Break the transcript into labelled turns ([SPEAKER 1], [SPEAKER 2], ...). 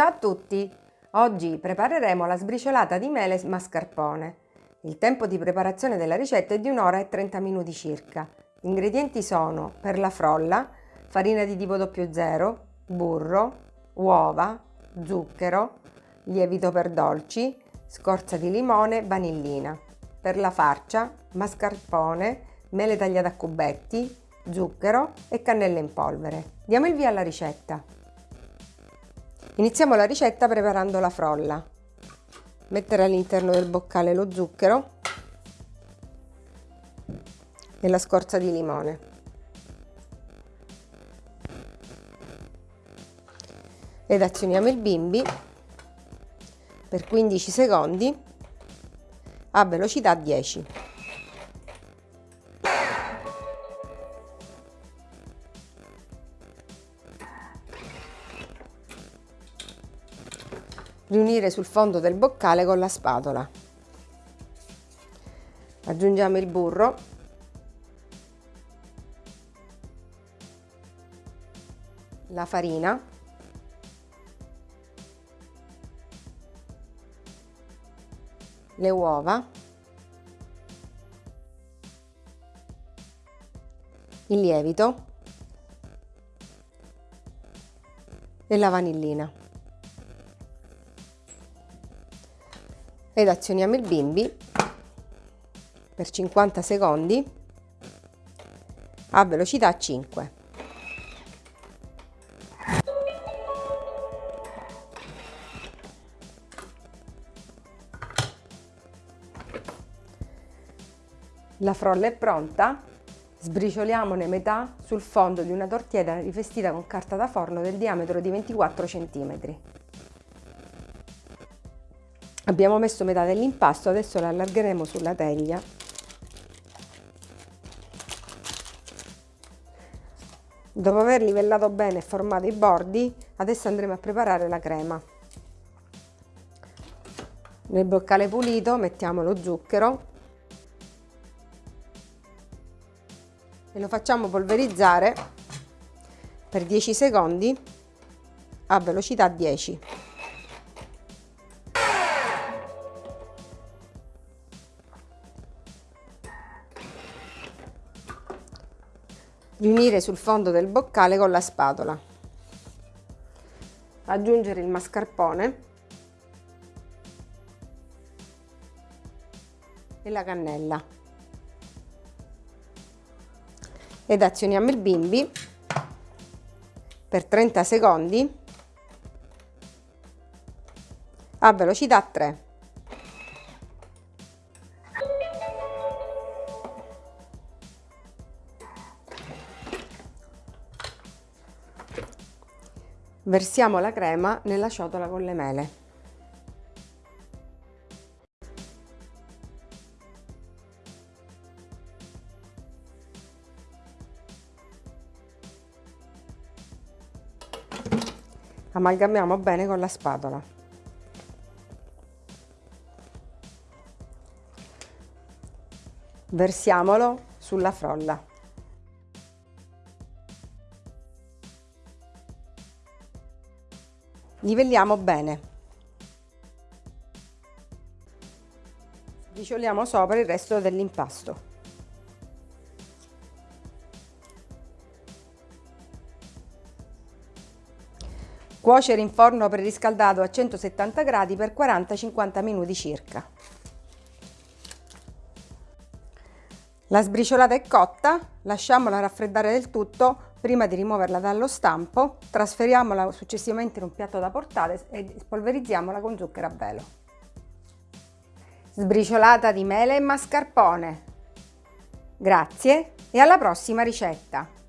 [SPEAKER 1] Ciao a tutti! Oggi prepareremo la sbriciolata di mele mascarpone. Il tempo di preparazione della ricetta è di un'ora e 30 minuti circa. Gli ingredienti sono per la frolla, farina di tipo 00, burro, uova, zucchero, lievito per dolci, scorza di limone, vanillina. Per la farcia, mascarpone, mele tagliate a cubetti, zucchero e cannella in polvere. Diamo il via alla ricetta. Iniziamo la ricetta preparando la frolla. Mettere all'interno del boccale lo zucchero e la scorza di limone. Ed azioniamo il bimbi per 15 secondi a velocità 10. Riunire sul fondo del boccale con la spatola. Aggiungiamo il burro. La farina. Le uova. Il lievito. E la vanillina ed azioniamo il bimbi per 50 secondi a velocità 5. La frolla è pronta, sbricioliamone metà sul fondo di una tortiera rivestita con carta da forno del diametro di 24 cm. Abbiamo messo metà dell'impasto, adesso lo allargheremo sulla teglia. Dopo aver livellato bene e formato i bordi, adesso andremo a preparare la crema. Nel boccale pulito mettiamo lo zucchero e lo facciamo polverizzare per 10 secondi a velocità 10. Riunire sul fondo del boccale con la spatola. Aggiungere il mascarpone e la cannella. Ed azioniamo il bimbi per 30 secondi a velocità 3. Versiamo la crema nella ciotola con le mele. Amalgamiamo bene con la spatola. Versiamolo sulla frolla. Livelliamo bene. Dicioliamo sopra il resto dell'impasto. Cuocere in forno preriscaldato a 170 gradi per 40-50 minuti circa la sbriciolata è cotta lasciamola raffreddare del tutto Prima di rimuoverla dallo stampo, trasferiamola successivamente in un piatto da portare e spolverizziamola con zucchero a velo. Sbriciolata di mele e mascarpone. Grazie e alla prossima ricetta!